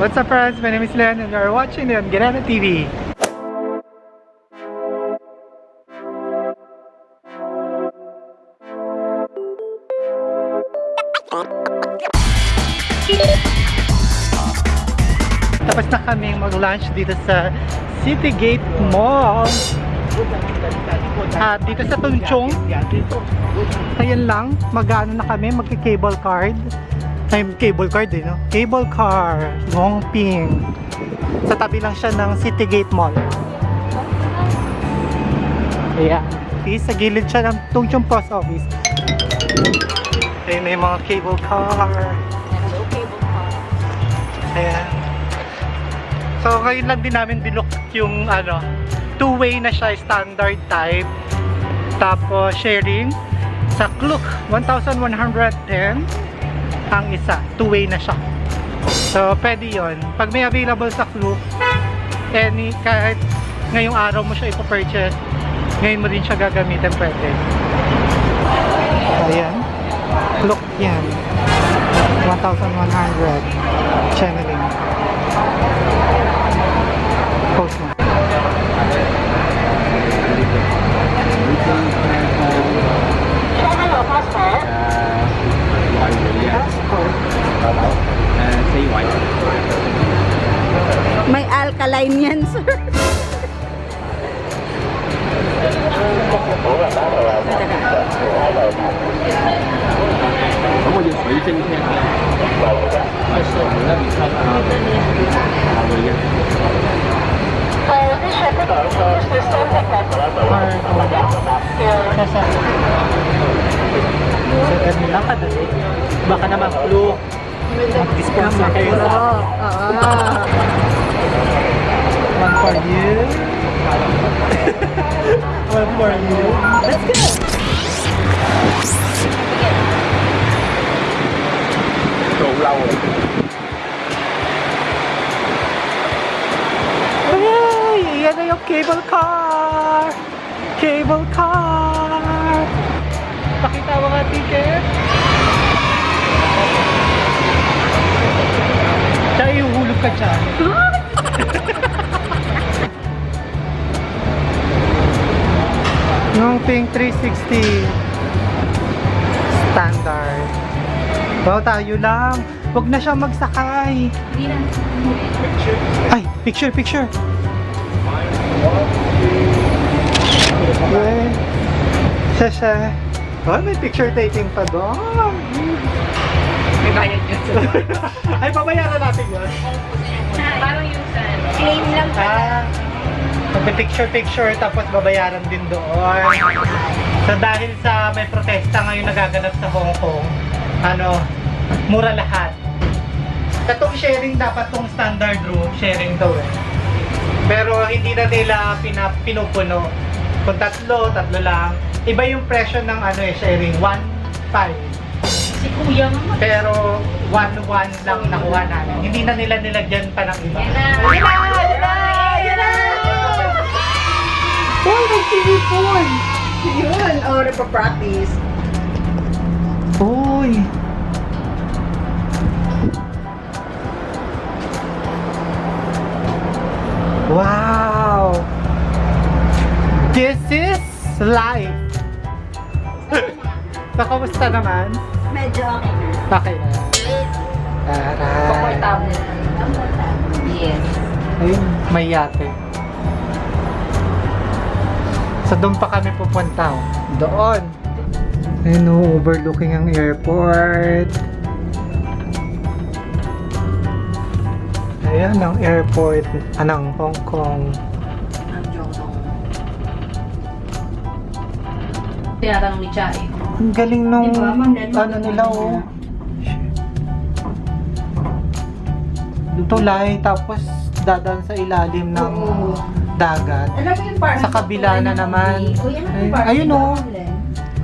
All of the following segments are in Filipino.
What's up friends? My name is Len and you are watching the Ganana TV. Tapos na kaming mag-lunch dito sa City Gate Mall. At dito sa Tunchong. Ayan lang, magano na kami, magki-cable card. Ay, cable card eh, no? Cable car, Gongping. Sa tabi lang siya ng City Gate Mall. Ayan. Okay, sa gilid siya ng Tungchong Post Office. Ayan na yung mga cable car. Hello, cable car. Ayan. So, ngayon lang din namin binlock yung ano, two-way na siya, standard type. Tapos, sharing. Sa Klook, 1,110 ang isa. Two-way na siya. So, pwede yon Pag may available sa Klook, any, kahit ngayong araw mo siya ipapurchase, ngayon mo din siya gagamitin, pwede. Ayan. Klook yan. 1,100 channeling. Post. Mag-sponsor kayo sa Oo. One for you. One for you. Let's go! lâu rồi Ay! Yan na yung cable car! Cable car! Pakita mo nga ticket. Ihuhulog ka dyan. Yung Pink 360 standard. Wow, tayo lang. Huwag na siya magsakay. Ay, picture, picture. Okay. Siya. Oh, may picture taking pa doon. May bayad yun, sir. Ay, babayaran natin yun. Parang yung sa claim lang Ah, picture-picture tapos babayaran din doon. So dahil sa may protesta ngayon nagaganap sa Hong Kong, ano, mura lahat. Katong sharing dapat tong standard room, sharing daw eh. Pero hindi na nila pinupuno. Kung tatlo, tatlo lang. Iba yung presyo ng ano eh, sharing. 1.5. Si kuya nga. Pero 1.1 lang nakuha namin. Hindi na nila nilagyan pa ng iba. Yan na. Yan na! Yan na! Yan na! Uy, nag-TV-phone! Yun. Oh, practice. Uy! Kamusta naman? Medyo okay na. Okay na. Taray. Comfortable. Yes. Ayun, may yate. So doon pa kami pupunta. oh. Doon. Ayun oh, overlooking ang airport. Ayan ang airport anang Hong Kong. Tinatanong ni Chai. Ang galing nung Diba, ano nila oh. Tulay tapos dadaan sa ilalim ng Oo. dagat. Alam mo yung parang Sa kabila na naman. O yan Ay, yung parang ayun, oh.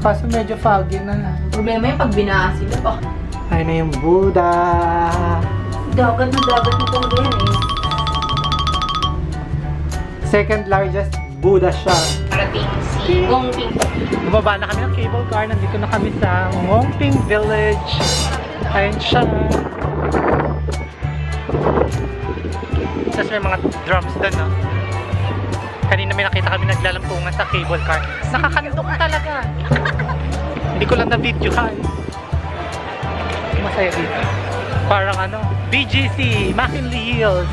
Kaso medyo foggy na. Problema yung pag binaha sila pa. Ayun na yung Buddha. Dagat na dagat itong yan eh. Second largest Buddha siya. Parating si Gongping. Bumaba na kami ng cable car. Nandito na kami sa Ngongping Village. Ayun siya. Tapos may mga drums doon, no? Kanina may nakita kami naglalampungan sa cable car. Nakakandong talaga. Hindi ko lang na-video ka. Masaya dito. Parang ano, BGC, McKinley Hills,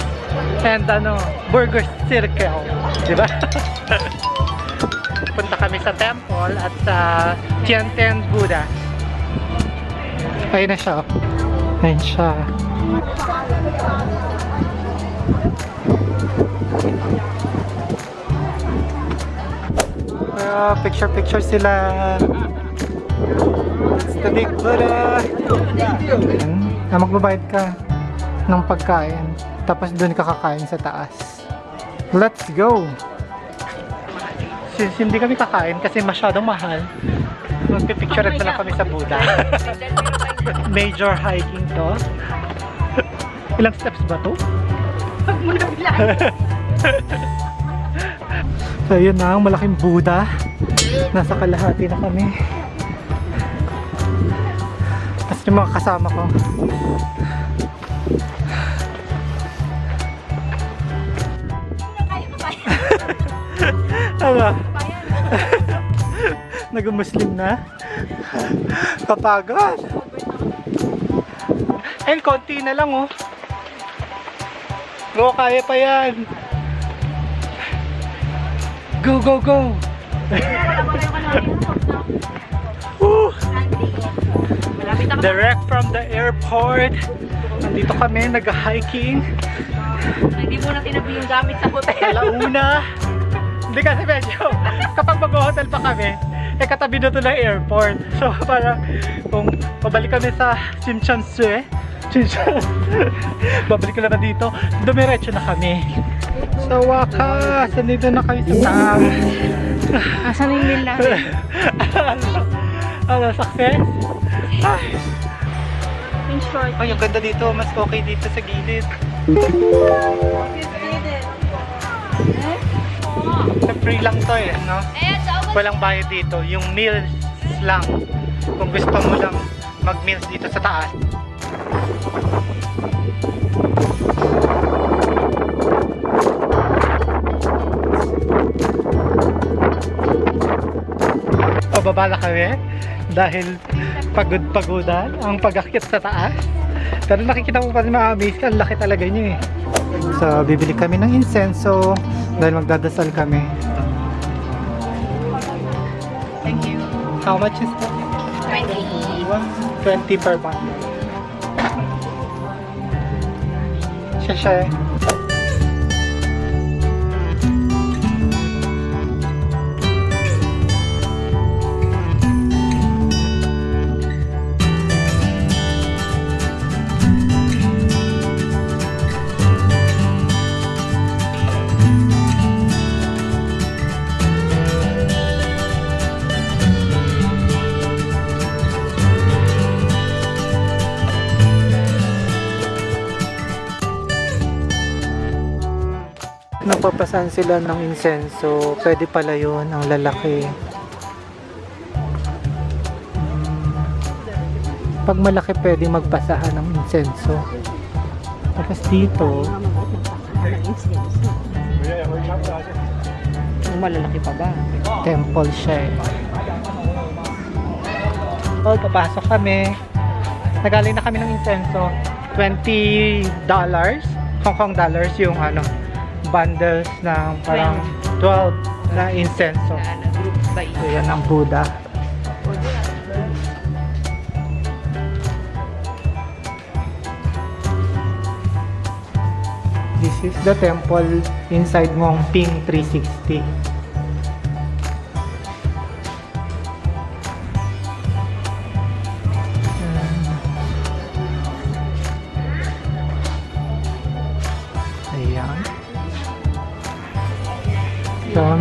and ano, Burger Circle. Di ba? Punta kami sa temple at sa Tiantian Buddha. Ayun na siya. oh. Ayun siya. Ah, picture picture sila. It's the big Buddha. Ayan. Ah, magbabayad ka ng pagkain. Tapos doon ka kakain sa taas. Let's go! Since hindi kami kakain kasi masyadong mahal, magpipicture na lang kami sa Buddha. Major hiking to. Ilang steps ba to? Huwag mo na bilang. So yun na, ang malaking Buddha. Nasa kalahati na kami. Tapos yung mga kasama ko. Yan. Nag-Muslim na? Kapagod. Ayun, konti na lang oh. Go, kaya pa yan. Go, go, go. Direct from the airport. Nandito kami, nag-hiking. Hindi mo na tinabi yung gamit sa hotel. Alauna. Hindi kasi medyo, kapag mag-hotel pa kami, eh katabi na to ng airport. So parang, kung pabalik kami sa Simchansue, Simchan, babalik na dito, dumiretso na kami. Sa wakas, nandito na kami sa tang. Asan na yung meal natin? ano, success? Ay, In short. ay, ang ganda dito, mas okay dito sa gilid. Sa free lang to eh, no? Walang bayad dito. Yung meals lang. Kung gusto mo lang mag-meals dito sa taas. Pababa na kami dahil pagod-pagodan ang pag-akit sa taas. Pero nakikita mo pa rin ma-amaze ka, ang laki talaga niya eh. So, bibili kami ng insenso dahil magdadasal kami. Thank you. How much is that? 20. 20 per bundle. Siya siya. Napapasan sila ng insenso. Pwede pala yun, ang lalaki. Pag malaki, pwede magpasahan ng insenso. Tapos dito, malalaki pa ba? temple siya eh. Oh, papasok kami. Nagaling na kami ng insenso. 20 dollars, Hong Kong dollars yung ano, bundles ng parang 12 na group by So, yan ang Buddha. This is the temple inside Ngong Ping 360.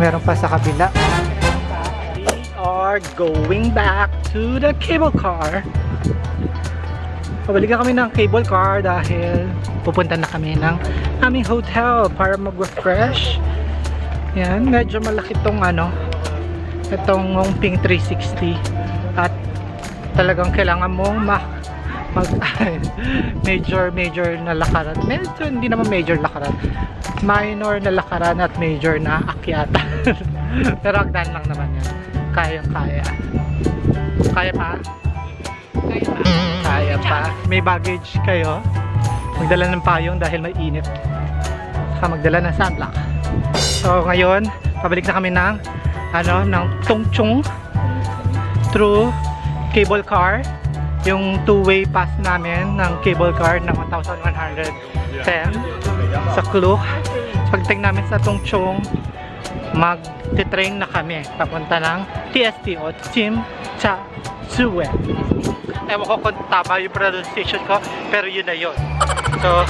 Meron pa sa kabila. We are going back to the cable car. Pabalikan kami ng cable car dahil pupunta na kami ng aming hotel para mag-refresh. Yan, medyo malaki tong ano, itong Ngongping 360 at talagang kailangan mong ma mag major major na lakaran medyo hindi naman major lakaran minor na lakaran at major na akyatan. Pero hagdan lang naman yan. Kayang kaya. Kaya pa? Kaya pa. Kaya pa. May baggage kayo. Magdala ng payong dahil may init. Saka magdala ng sunblock. So ngayon, pabalik na kami ng ano, ng Tongchong through cable car. Yung two-way pass namin ng cable car ng 1,110 sa Klook. Pagting namin sa Tongchong, mag-train na kami papunta ng TST o Chim Cha Tsue. Ewan ko kung tama yung pronunciation ko, pero yun na yun. So,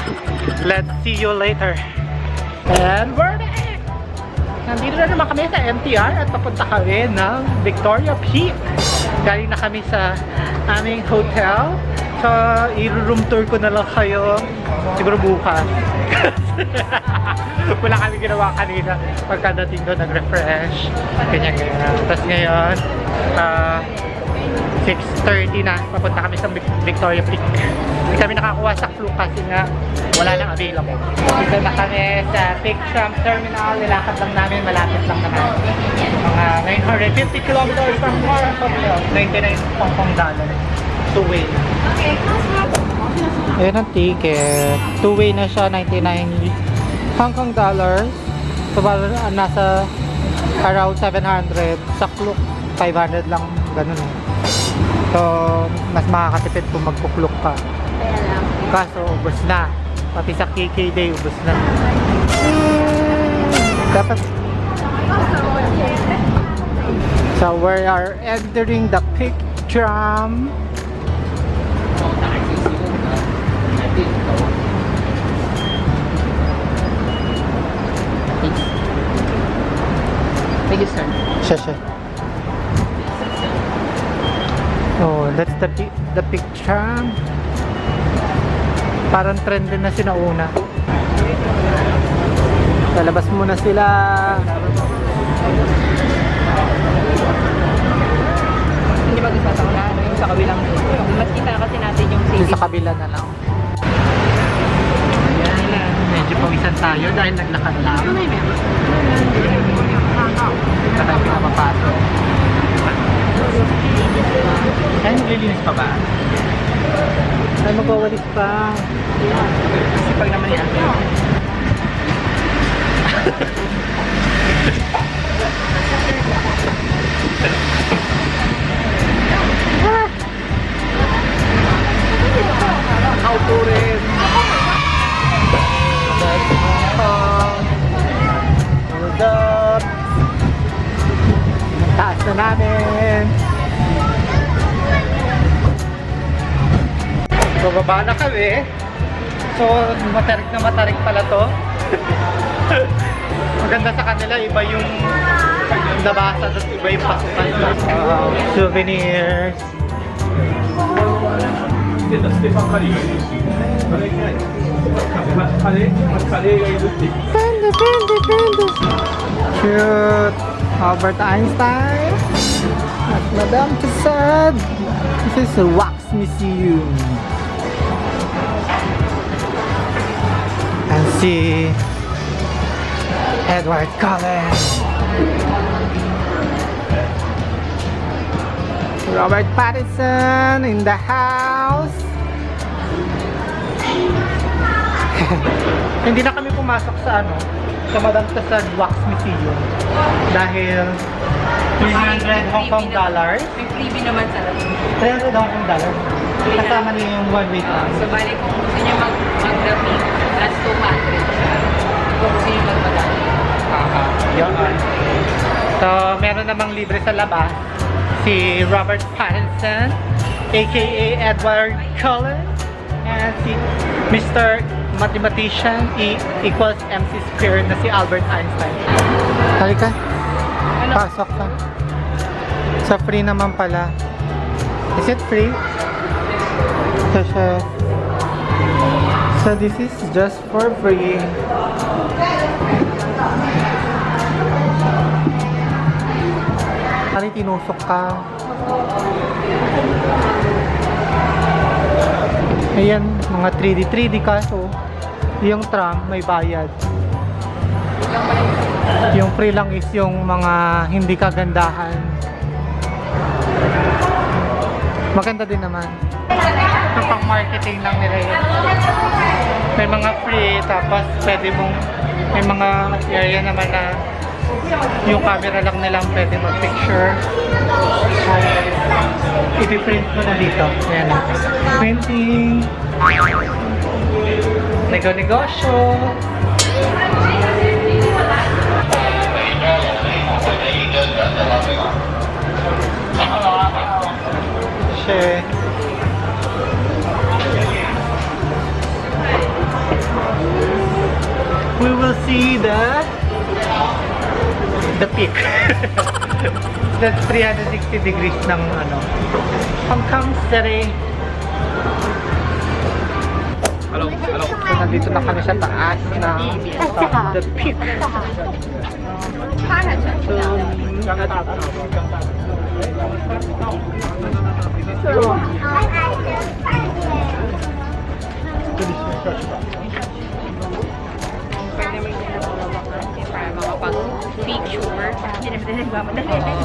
let's see you later. And we're back! Nandito na naman kami sa MTR at papunta kami ng Victoria Peak. Galing na kami sa aming hotel. So, i-room tour ko na lang kayo siguro bukas. Wala kami ginawa kanina pagkadating doon nag-refresh. Ganyan. Tapos ngayon, ah, 6.30 na, papunta kami sa Vic- Victoria Peak. Hindi kami nakakuha sa flu kasi nga wala nang available. Dito na kami sa Peak Tram Terminal. Nilakad lang namin, malapit lang naman. Mga 950 kilometers from Kong. 99 Hong Kong dollar. Two-way. Ayan ang ticket. Two-way na siya, 99 Hong Kong dollars. So, nasa around 700. Sa Klook, 500 lang. Ganun eh. So, mas makakatipid kung magkuklok lang. Kaso, ubos na. Pati sa KK Day, ubos na. Dapat... So, we are entering the peak tram. Thank you, sir. Siya, siya. Oh, that's the, the tram. Parang trend din na sinauna. Lalabas muna sila. Hindi ba gusto na ano yung sa kabilang Mas kita kasi natin yung city. sa kabila na lang. Ayan, medyo pawisan tayo dahil naglakad lang. May meron. Dito tayo pinapapasok. Ay, naglilinis pa ba? Ay, magwawalis pa. Kasi pag naman yan. gabi. So, matarik na matarik pala to. Maganda sa kanila, iba yung nabasa at iba yung pasukan sa uh, souvenirs. Panda, panda, panda! Cute! Albert Einstein! At Madame Tussauds! This is a wax museum. See Edward Cullen. Robert Pattinson in the house. Hindi na kami pumasok sa ano, sa Madame Tussauds Wax Museum dahil 300 Hong Kong dollars. May freebie naman sa labas. 300 Hong Kong dollars. Kasama niyo yung one way Ah, pass. so, bali kung gusto niyo mag mag-graphic, that's 200 siya. Kung gusto niyo magmadali. Yun. So, meron namang libre sa labas si Robert Pattinson, aka Edward Cullen, and si Mr. Mathematician E equals MC squared na si Albert Einstein. Halika, Ano? pasok ka. Sa free naman pala. Is it free? Siya. So, this is just for free. Kali tinusok ka. Ayan, mga 3D, 3D kaso yung tram may bayad. Yung free lang is yung mga hindi kagandahan. Maganda din naman. Ito pang marketing lang nila yun. May mga free, tapos pwede mong, may mga area naman na yung camera lang nilang pwede mag-picture. I-print mo na dito. Ayan. Printing. Nego-negosyo. Share. See the the peak. That's 360 degrees ng ano. Hong Kong City. Hello, hello. So, nandito na kami sa taas ng uh, the peak. So, makapag-picture. Hindi naman nagmamadali.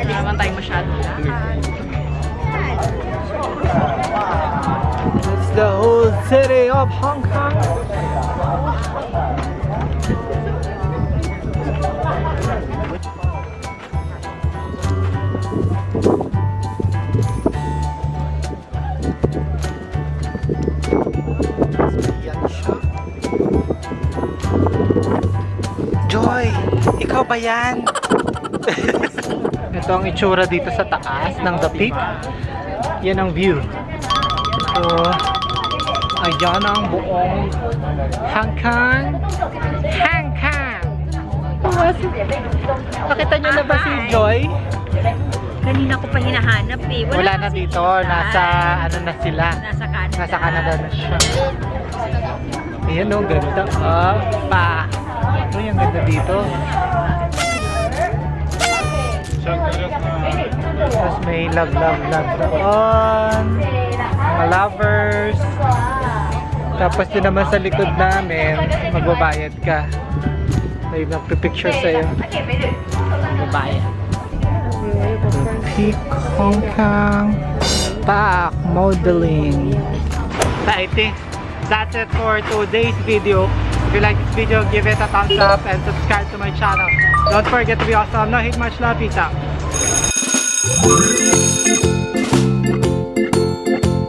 Hindi naman tayo masyado lahat. it's the whole city of Hong Kong. Joy, ikaw ba yan? Ito ang itsura dito sa taas ng The Peak. Yan ang view. So, ayan ang buong Hong Kong. Hong Kong! Nakita niyo na ba si Joy? Kanina ko pa hinahanap eh. Wala na kasi dito. Nasa, ano na sila. Nasa Canada. Nasa Canada na siya. Ayan o, ganda. Ah, pa. Ito yung ganda dito. Tapos may love, love, love doon. Mga lovers. Tapos din naman sa likod namin, magbabayad ka. May magpipicture sa'yo. Magbabayad. Peak Hong Kong Back Modeling. Think that's it for today's video. If you like this video, give it a thumbs up and subscribe to my channel. Don't forget to be awesome. No hate much love. Peace out.